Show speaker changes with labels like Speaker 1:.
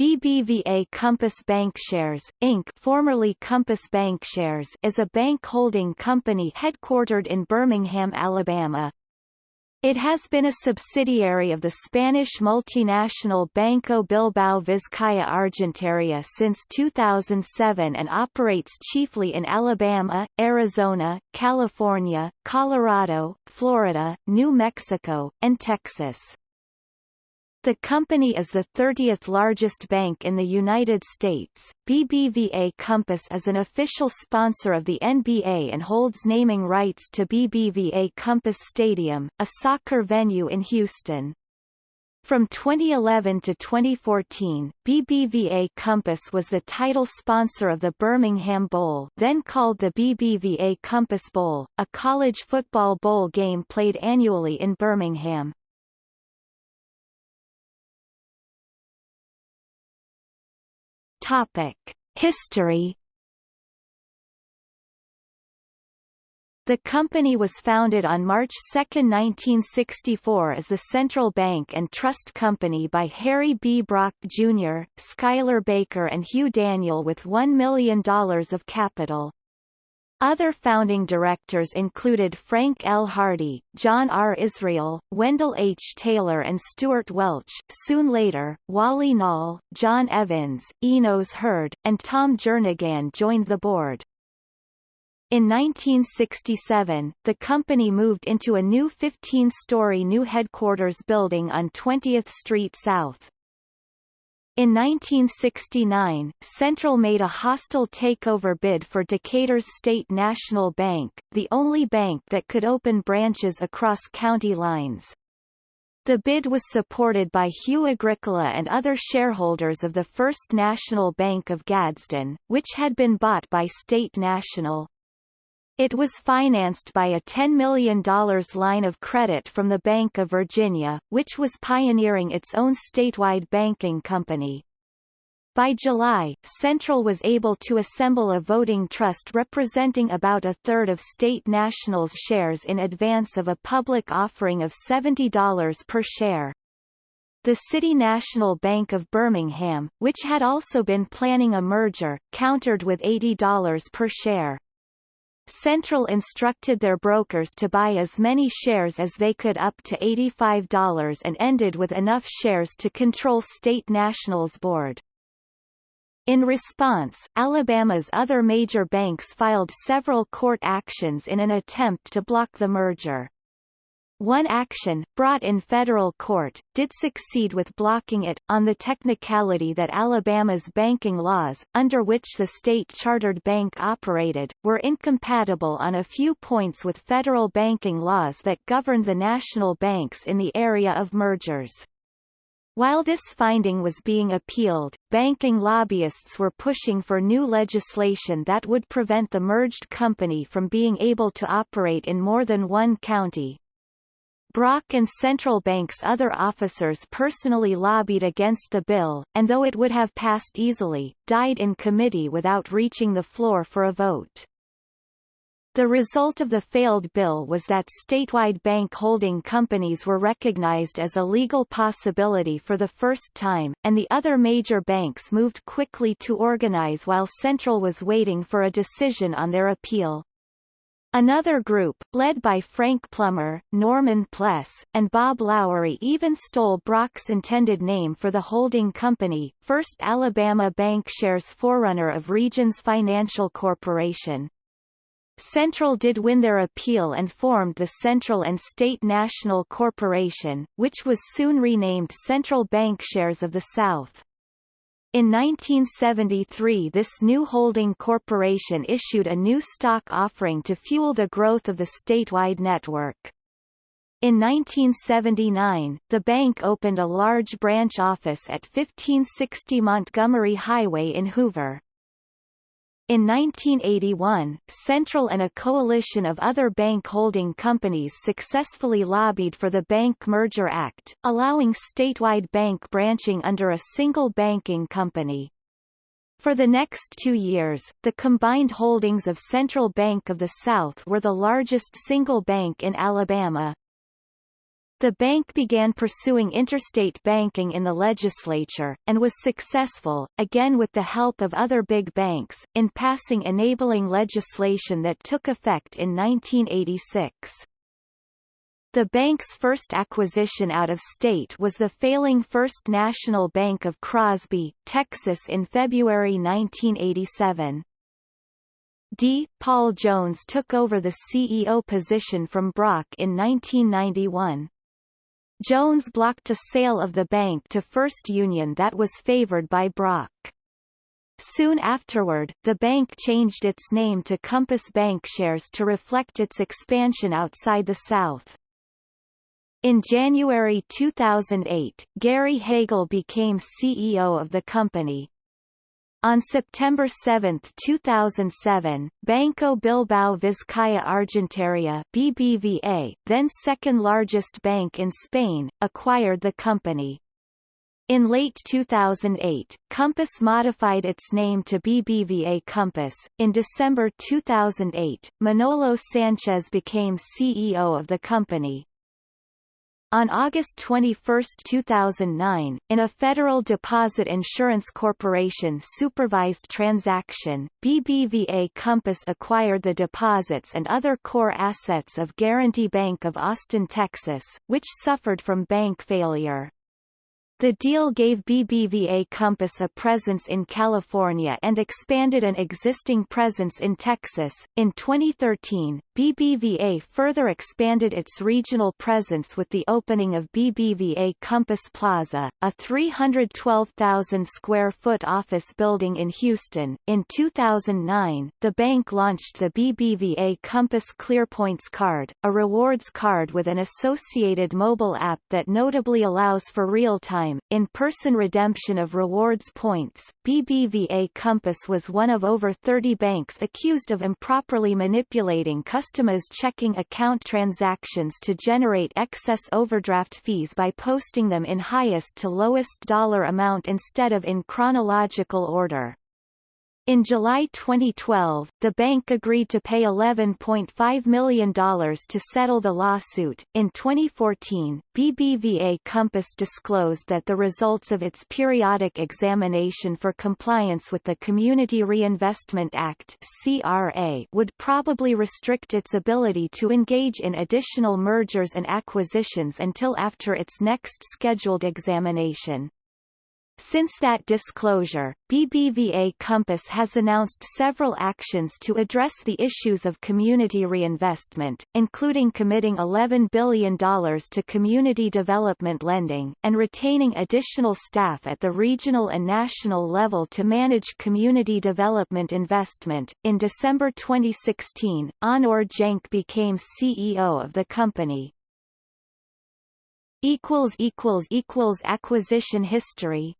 Speaker 1: BBVA Compass Bancshares, Inc. formerly Compass Bancshares is a bank holding company headquartered in Birmingham, Alabama. It has been a subsidiary of the Spanish multinational Banco Bilbao Vizcaya Argentaria since 2007 and operates chiefly in Alabama, Arizona, California, Colorado, Florida, New Mexico, and Texas. The company is the 30th largest bank in the United States. BBVA Compass is an official sponsor of the NBA and holds naming rights to BBVA Compass Stadium, a soccer venue in Houston. From 2011 to 2014, BBVA Compass was the title sponsor of the Birmingham Bowl then called the BBVA Compass Bowl, a college football bowl game played annually in Birmingham. Topic: History The company was founded on March 2, 1964 as the Central Bank and Trust Company by Harry B. Brock, Jr., Schuyler Baker and Hugh Daniel with $1 million of capital. Other founding directors included Frank L. Hardy, John R. Israel, Wendell H. Taylor and Stuart Welch, soon later, Wally Nall, John Evans, Enos Hurd, and Tom Jernigan joined the board. In 1967, the company moved into a new 15-story new headquarters building on 20th Street South. In 1969, Central made a hostile takeover bid for Decatur's State National Bank, the only bank that could open branches across county lines. The bid was supported by Hugh Agricola and other shareholders of the First National Bank of Gadsden, which had been bought by State National. It was financed by a $10 million line of credit from the Bank of Virginia, which was pioneering its own statewide banking company. By July, Central was able to assemble a voting trust representing about a third of State National's shares in advance of a public offering of $70 per share. The City National Bank of Birmingham, which had also been planning a merger, countered with $80 per share. Central instructed their brokers to buy as many shares as they could up to $85 and ended with enough shares to control State National's board. In response, Alabama's other major banks filed several court actions in an attempt to block the merger. One action, brought in federal court, did succeed with blocking it, on the technicality that Alabama's banking laws, under which the state-chartered bank operated, were incompatible on a few points with federal banking laws that governed the national banks in the area of mergers. While this finding was being appealed, banking lobbyists were pushing for new legislation that would prevent the merged company from being able to operate in more than one county, Brock and central bank's other officers personally lobbied against the bill, and though it would have passed easily, died in committee without reaching the floor for a vote. The result of the failed bill was that statewide bank holding companies were recognized as a legal possibility for the first time, and the other major banks moved quickly to organize while Central was waiting for a decision on their appeal. Another group, led by Frank Plummer, Norman Pless, and Bob Lowery even stole Brock's intended name for the holding company, First Alabama Bancshares forerunner of Regions Financial Corporation. Central did win their appeal and formed the Central and State National Corporation, which was soon renamed Central Bancshares of the South. In 1973 this new holding corporation issued a new stock offering to fuel the growth of the statewide network. In 1979, the bank opened a large branch office at 1560 Montgomery Highway in Hoover. In 1981, Central and a coalition of other bank holding companies successfully lobbied for the Bank Merger Act, allowing statewide bank branching under a single banking company. For the next two years, the combined holdings of Central Bank of the South were the largest single bank in Alabama. The bank began pursuing interstate banking in the legislature, and was successful, again with the help of other big banks, in passing enabling legislation that took effect in 1986. The bank's first acquisition out of state was the failing First National Bank of Crosby, Texas in February 1987. D. Paul Jones took over the CEO position from Brock in 1991. Jones blocked a sale of the bank to First Union that was favored by Brock. Soon afterward, the bank changed its name to Compass Bancshares to reflect its expansion outside the South. In January 2008, Gary Hagel became CEO of the company, on September 7, 2007, Banco Bilbao Vizcaya Argentaria BBVA, then second largest bank in Spain, acquired the company. In late 2008, Compass modified its name to BBVA Compass. In December 2008, Manolo Sanchez became CEO of the company. On August 21, 2009, in a Federal Deposit Insurance Corporation supervised transaction, BBVA Compass acquired the deposits and other core assets of Guaranty Bank of Austin, Texas, which suffered from bank failure. The deal gave BBVA Compass a presence in California and expanded an existing presence in Texas. In 2013, BBVA further expanded its regional presence with the opening of BBVA Compass Plaza, a 312,000 square foot office building in Houston. In 2009, the bank launched the BBVA Compass ClearPoints card, a rewards card with an associated mobile app that notably allows for real-time time, in-person redemption of rewards points, BBVA Compass was one of over 30 banks accused of improperly manipulating customers' checking account transactions to generate excess overdraft fees by posting them in highest to lowest dollar amount instead of in chronological order. In July 2012, the bank agreed to pay $11.5 million to settle the lawsuit. In 2014, BBVA Compass disclosed that the results of its periodic examination for compliance with the Community Reinvestment Act (CRA) would probably restrict its ability to engage in additional mergers and acquisitions until after its next scheduled examination. Since that disclosure, BBVA Compass has announced several actions to address the issues of community reinvestment, including committing $11 billion to community development lending, and retaining additional staff at the regional and national level to manage community development investment. In December 2016, Onur Genç became CEO of the company. Acquisition history